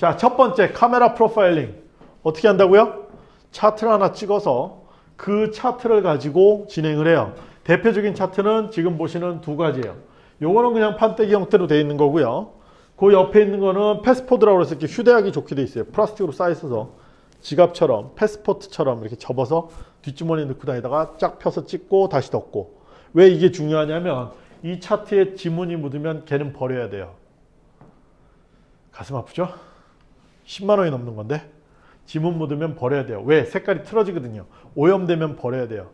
자, 첫 번째 카메라 프로파일링. 어떻게 한다고요? 차트를 하나 찍어서 그 차트를 가지고 진행을 해요. 대표적인 차트는 지금 보시는 두 가지예요. 요거는 그냥 판때기 형태로 되어 있는 거고요. 그 옆에 있는 거는 패스포드라고 해서 이렇게 휴대하기 좋게 돼 있어요. 플라스틱으로 쌓여 있어서 지갑처럼 패스포트처럼 이렇게 접어서 뒷주머니에 넣고 다니다가 쫙 펴서 찍고 다시 덮고 왜 이게 중요하냐면 이 차트에 지문이 묻으면 걔는 버려야 돼요. 가슴 아프죠? 10만 원이 넘는 건데 지문 묻으면 버려야 돼요. 왜? 색깔이 틀어지거든요. 오염되면 버려야 돼요.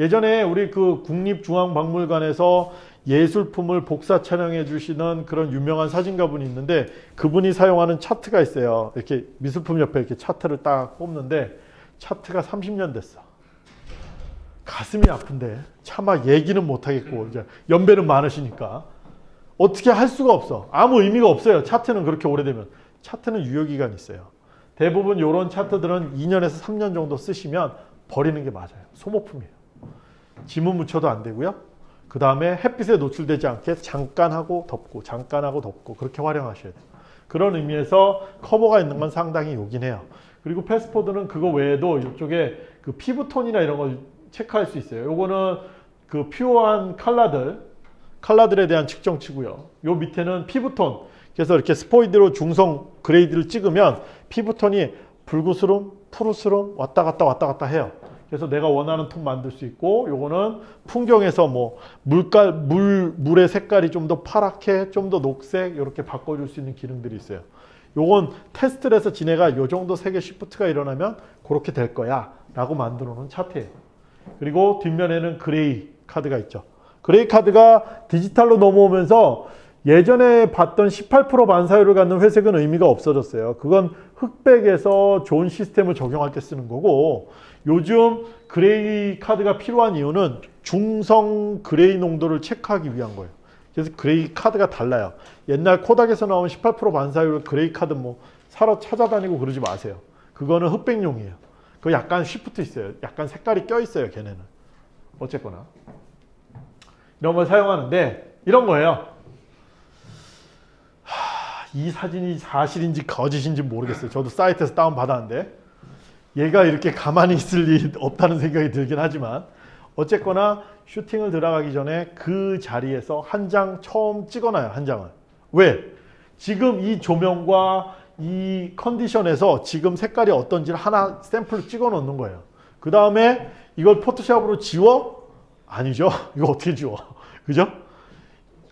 예전에 우리 그 국립중앙박물관에서 예술품을 복사 촬영해 주시는 그런 유명한 사진가 분이 있는데 그분이 사용하는 차트가 있어요. 이렇게 미술품 옆에 이렇게 차트를 딱 뽑는데 차트가 30년 됐어. 가슴이 아픈데 차마 얘기는 못하겠고 이제 연배는 많으시니까 어떻게 할 수가 없어. 아무 의미가 없어요. 차트는 그렇게 오래되면. 차트는 유효기간이 있어요. 대부분 이런 차트들은 2년에서 3년 정도 쓰시면 버리는 게 맞아요. 소모품이에요. 지문 묻혀도 안 되고요. 그 다음에 햇빛에 노출되지 않게 잠깐 하고 덮고 잠깐 하고 덮고 그렇게 활용하셔야 돼요. 그런 의미에서 커버가 있는 건 상당히 요긴 해요. 그리고 패스포드는 그거 외에도 이쪽에 그 피부톤이나 이런 걸 체크할 수 있어요. 요거는 그 pure한 칼라들, 칼라들에 대한 측정치고요. 요 밑에는 피부톤. 그래서 이렇게 스포이드로 중성 gray들을 찍으면 피부톤이 붉으스름, 푸르스름 왔다 갔다 왔다 갔다 해요. 그래서 내가 원하는 톤 만들 수 있고 요거는 풍경에서 뭐 물깔 물 물의 색깔이 좀 더 파랗게 좀 더 녹색 이렇게 바꿔줄 수 있는 기능들이 있어요. 요건 테스트를 해서 지네가 요 정도 색의 shift가 일어나면 그렇게 될 거야 라고 만들어 놓은 차트예요. 그리고 뒷면에는 gray card가 있죠. gray card가 디지털로 넘어오면서 예전에 봤던 18% 반사율을 갖는 회색은 의미가 없어졌어요. 그건 흑백에서 zone system을 적용할 때 쓰는 거고 요즘 gray card가 필요한 이유는 중성 gray 농도를 체크하기 위한 거예요. 그래서 gray card가 달라요. 옛날 코닥에서 나온 18% 반사율 gray card 뭐 사러 찾아다니고 그러지 마세요. 그거는 흑백용이에요. 그 약간 쉬프트 있어요. 약간 색깔이 껴 있어요. 걔네는. 어쨌거나 이런 걸 사용하는데 이런 거예요. 하, 이 사진이 사실인지 거짓인지 모르겠어요. 저도 사이트에서 다운 받았는데 얘가 이렇게 가만히 있을 리 없다는 생각이 들긴 하지만 어쨌거나 슈팅을 들어가기 전에 그 자리에서 한 장 처음 찍어놔요. 한 장을. 왜? 지금 이 조명과 이 컨디션에서 지금 색깔이 어떤지를 하나 샘플을 찍어 놓는 거예요. 그 다음에 이걸 포토샵으로 지워? 아니죠. 이거 어떻게 지워? 그죠?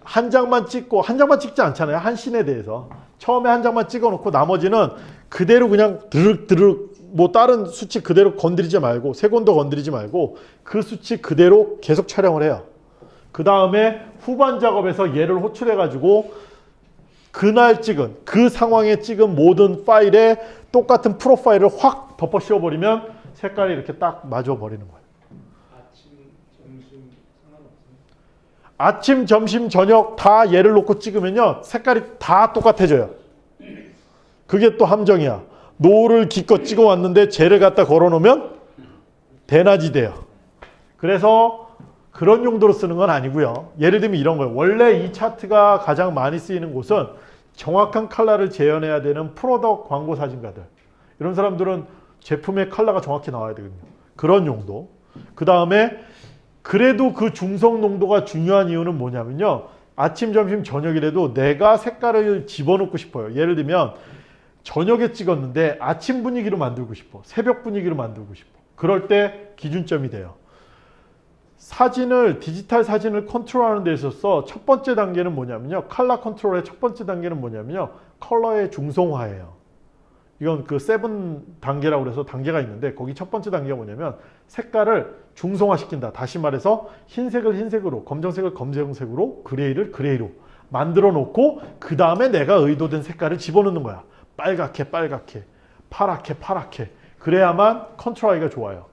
한 장만 찍고 한 장만 찍지 않잖아요. 한 씬에 대해서. 처음에 한 장만 찍어 놓고 나머지는 그대로 그냥 드륵 드륵 뭐 다른 수치 그대로 건드리지 말고 세곤도 건드리지 말고 그 수치 그대로 계속 촬영을 해요. 그 다음에 후반 작업에서 얘를 호출해 가지고 그날 찍은 그 상황에 찍은 모든 파일에 똑같은 프로파일을 확 덮어 씌워버리면 색깔이 이렇게 딱 맞아 버리는 거예요. 아침, 점심, 저녁 다 얘를 놓고 찍으면요. 색깔이 다 똑같아져요. 그게 또 함정이야. 노을 기껏 찍어 왔는데 쟤를 갖다 걸어 놓으면 대낮이 돼요. 그래서 그런 용도로 쓰는 건 아니고요. 예를 들면 이런 거예요. 원래 이 차트가 가장 많이 쓰이는 곳은 정확한 컬러를 재현해야 되는 프로덕 광고 사진가들. 이런 사람들은 제품의 컬러가 정확히 나와야 되거든요. 그런 용도. 그 다음에 그래도 그 중성 농도가 중요한 이유는 뭐냐면요. 아침, 점심, 저녁이라도 내가 색깔을 집어넣고 싶어요. 예를 들면 저녁에 찍었는데 아침 분위기로 만들고 싶어. 새벽 분위기로 만들고 싶어. 그럴 때 기준점이 돼요. 사진을 디지털 사진을 컨트롤하는 데 있어서 첫 번째 단계는 뭐냐면요. 컬러 컨트롤의 첫 번째 단계는 뭐냐면요. 컬러의 중성화예요. 이건 그 seven 단계라고 그래서 단계가 있는데 거기 첫 번째 단계가 뭐냐면 색깔을 중성화시킨다. 다시 말해서 흰색을 흰색으로, 검정색을 검정색으로, gray를 gray로 만들어 놓고 그 다음에 내가 의도된 색깔을 집어넣는 거야. 빨갛게 빨갛게, 파랗게 파랗게. 그래야만 컨트롤하기가 좋아요.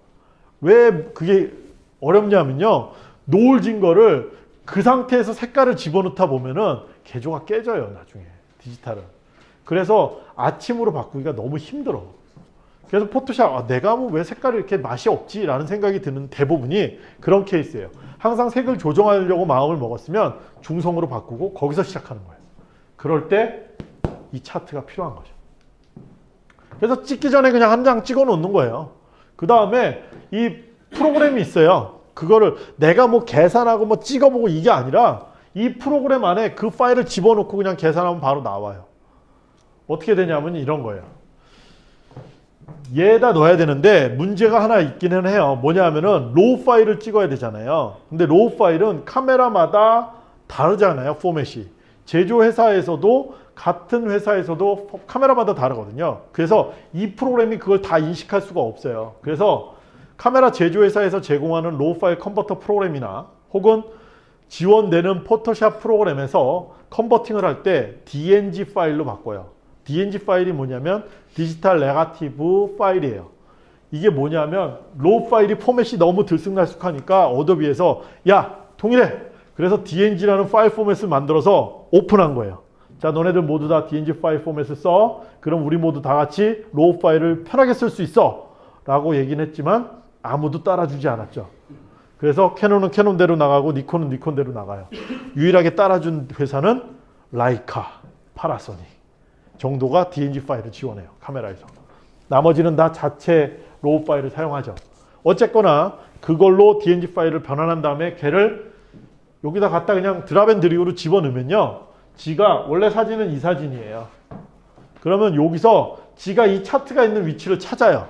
왜 그게 어렵냐면요. 노을진 거를 그 상태에서 색깔을 집어넣다 보면은 개조가 깨져요. 나중에 디지털은. 그래서 아침으로 바꾸기가 너무 힘들어. 그래서 포토샵 아, 내가 뭐 왜 색깔이 이렇게 맛이 없지? 라는 생각이 드는 대부분이 그런 케이스예요. 항상 색을 조정하려고 마음을 먹었으면 중성으로 바꾸고 거기서 시작하는 거예요. 그럴 때 이 차트가 필요한 거죠. 그래서 찍기 전에 그냥 한 장 찍어 놓는 거예요. 그 다음에 이 프로그램이 있어요. 그거를 내가 뭐 계산하고 뭐 찍어보고 이게 아니라 이 프로그램 안에 그 파일을 집어넣고 그냥 계산하면 바로 나와요. 어떻게 되냐면 이런 거예요. 얘에다 넣어야 되는데 문제가 하나 있기는 해요. 뭐냐면은 RAW 파일을 찍어야 되잖아요. 근데 RAW 파일은 카메라마다 다르잖아요. 포맷이. 제조회사에서도 같은 회사에서도 카메라마다 다르거든요. 그래서 이 프로그램이 그걸 다 인식할 수가 없어요. 그래서 카메라 제조회사에서 제공하는 RAW 파일 컨버터 프로그램이나 혹은 지원되는 포토샵 프로그램에서 converting을 할 때 DNG 파일로 바꿔요. DNG 파일이 뭐냐면 digital negative 파일이에요. 이게 뭐냐면 RAW 파일이 포맷이 너무 들쑥날쑥하니까 어도비에서 야 통일해. 그래서 DNG라는 파일 포맷을 만들어서 오픈한 거예요. 자 너네들 모두 다 DNG 파일 포맷을 써. 그럼 우리 모두 다 같이 RAW 파일을 편하게 쓸 수 있어. 라고 얘기는 했지만 아무도 따라주지 않았죠. 그래서 캐논은 캐논대로 나가고 니콘은 니콘대로 나가요. 유일하게 따라준 회사는 라이카, 파나소닉 정도가 DNG 파일을 지원해요. 카메라에서. 나머지는 다 자체 RAW 파일을 사용하죠. 어쨌거나 그걸로 DNG 파일을 변환한 다음에 걔를 여기다 갖다 그냥 drop and drag로 집어넣으면요. 지가 원래 사진은 이 사진이에요. 그러면 여기서 지가 이 차트가 있는 위치를 찾아요.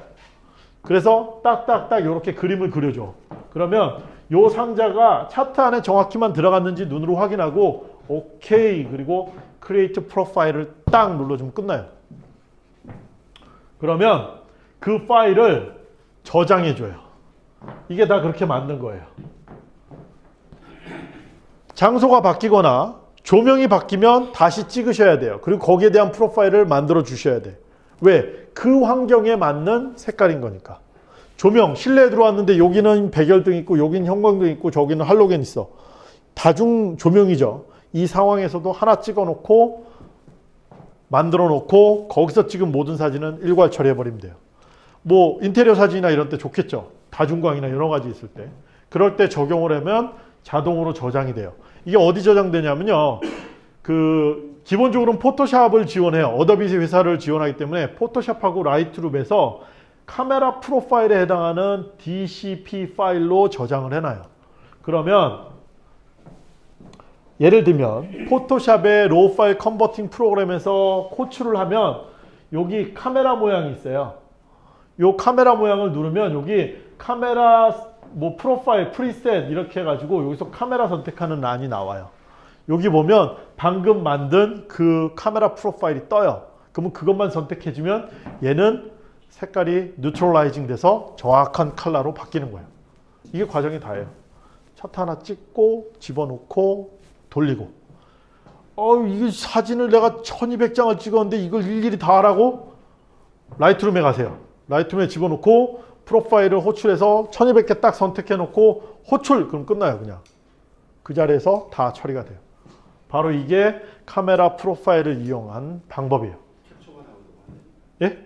그래서 딱딱딱 이렇게 그림을 그려줘. 그러면 요 상자가 차트 안에 정확히만 들어갔는지 눈으로 확인하고 오케이 그리고 create profile을 딱 눌러주면 끝나요. 그러면 그 파일을 저장해줘요. 이게 다 그렇게 만든 거예요. 장소가 바뀌거나 조명이 바뀌면 다시 찍으셔야 돼요. 그리고 거기에 대한 프로파일을 만들어 주셔야 돼. 왜? 그 환경에 맞는 색깔인 거니까. 조명, 실내에 들어왔는데 여기는 백열등 있고 여기는 형광등 있고 저기는 할로겐 있어. 다중 조명이죠. 이 상황에서도 하나 찍어 놓고 만들어 놓고 거기서 찍은 모든 사진은 일괄 처리해 버리면 돼요. 뭐 인테리어 사진이나 이런 때 좋겠죠. 다중광이나 여러 가지 있을 때. 그럴 때 적용을 하면 자동으로 저장이 돼요. 이게 어디 저장되냐면요. 그 기본적으로는 포토샵을 지원해요. 어도비 회사를 지원하기 때문에 포토샵하고 라이트룸에서 카메라 profile에 해당하는 DCP 파일로 저장을 해놔요. 그러면 예를 들면 포토샵의 RAW 파일 converting 프로그램에서 호출을 하면 여기 카메라 모양이 있어요. 이 카메라 모양을 누르면 여기 카메라 뭐 profile preset 이렇게 해가지고 여기서 카메라 선택하는 란이 나와요. 여기 보면 방금 만든 그 카메라 profile이 떠요. 그러면 그것만 선택해주면 얘는 색깔이 neutralizing 돼서 정확한 컬러로 바뀌는 거예요. 이게 과정이 다예요. 차트 하나 찍고 집어넣고 돌리고 어 이게 사진을 내가 1200장을 찍었는데 이걸 일일이 다 하라고? 라이트룸에 가세요. 라이트룸에 집어넣고 프로파일을 호출해서 1200개 딱 선택해 놓고 호출 그럼 끝나요 그냥. 그 자리에서 다 처리가 돼요. 바로 이게 카메라 프로파일을 이용한 방법이에요. 예?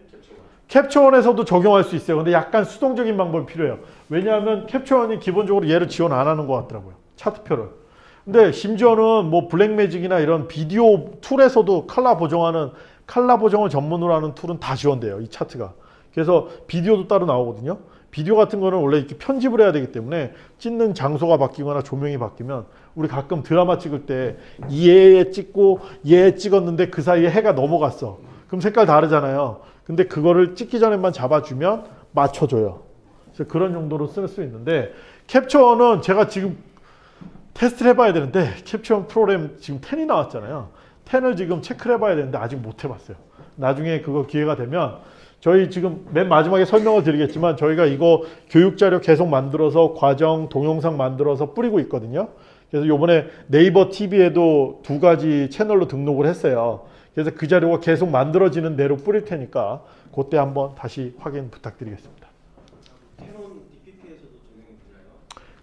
캡처원에서도 적용할 수 있어요. 근데 약간 수동적인 방법이 필요해요. 왜냐하면 캡처원이 기본적으로 얘를 지원 안 하는 것 같더라고요. 차트표를. 근데 심지어는 뭐 블랙매직이나 이런 비디오 tool에서도 칼라 보정하는 칼라 보정을 전문으로 하는 tool은 다 지원돼요. 이 차트가. 그래서 비디오도 따로 나오거든요. 비디오 같은 거는 원래 이렇게 편집을 해야 되기 때문에 찍는 장소가 바뀌거나 조명이 바뀌면 우리 가끔 드라마 찍을 때 얘 찍고 얘 찍었는데 그 사이에 해가 넘어갔어. 그럼 색깔 다르잖아요. 근데 그거를 찍기 전에만 잡아주면 맞춰줘요. 그래서 그런 용도로 쓸 수 있는데 캡처는 제가 지금 테스트를 해봐야 되는데 캡처 프로그램 지금 10이 나왔잖아요. 10을 지금 체크를 해봐야 되는데 아직 못 해봤어요. 나중에 그거 기회가 되면 저희 지금 맨 마지막에 설명을 드리겠지만 저희가 이거 교육자료 계속 만들어서 과정 동영상 만들어서 뿌리고 있거든요. 그래서 요번에 네이버 TV에도 두 가지 채널로 등록을 했어요. 그래서 그 자료가 계속 만들어지는 대로 뿌릴 테니까 그때 한번 다시 확인 부탁드리겠습니다. 캐논 DPP에서도 적용이 되나요?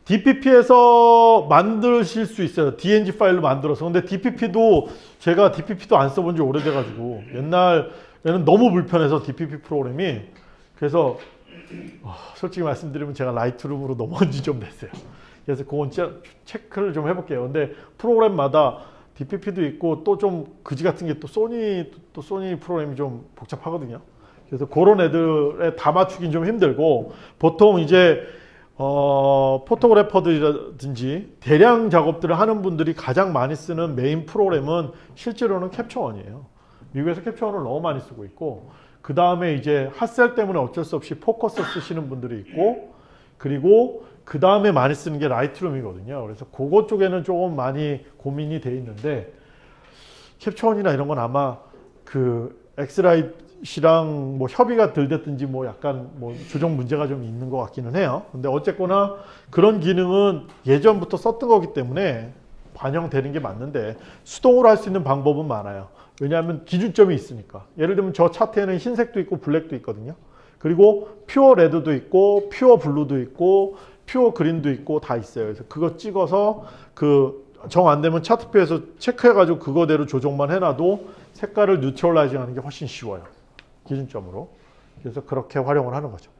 DPP에서 만드실 수 있어요. DNG 파일로 만들어서. 근데 DPP도 제가 DPP도 안 써본 지 오래돼가지고 옛날에는 너무 불편해서 DPP 프로그램이 그래서 어, 솔직히 말씀드리면 제가 라이트룸으로 넘어온 지 좀 됐어요. 그래서 그건 체크를 좀 해볼게요. 근데 프로그램마다 DPP도 있고 또 좀 그지 같은 게 또 소니 또 소니 프로그램이 좀 복잡하거든요. 그래서 그런 애들에 다 맞추긴 좀 힘들고 보통 이제 어, photographer들이라든지 대량 작업들을 하는 분들이 가장 많이 쓰는 메인 프로그램은 실제로는 캡처원이에요. 미국에서 캡처원을 너무 많이 쓰고 있고 그 다음에 이제 핫셀 때문에 어쩔 수 없이 포커스 쓰시는 분들이 있고 그리고 그 다음에 많이 쓰는 게 라이트룸이거든요. 그래서 그거 쪽에는 조금 많이 고민이 돼 있는데 캡처원이나 이런 건 아마 그 엑스라이트랑 뭐 협의가 덜 됐든지 뭐 약간 뭐 조정 문제가 좀 있는 것 같기는 해요. 근데 어쨌거나 그런 기능은 예전부터 썼던 거기 때문에 반영되는 게 맞는데 수동으로 할 수 있는 방법은 많아요. 왜냐하면 기준점이 있으니까. 예를 들면 저 차트에는 흰색도 있고 블랙도 있거든요. 그리고 pure red도 있고 pure blue도 있고 pure green도 있고 다 있어요. 그래서 그거 찍어서 그 정 안 되면 차트표에서 체크해가지고 그거대로 조정만 해놔도 색깔을 neutralizing 하는 게 훨씬 쉬워요. 기준점으로. 그래서 그렇게 활용을 하는 거죠.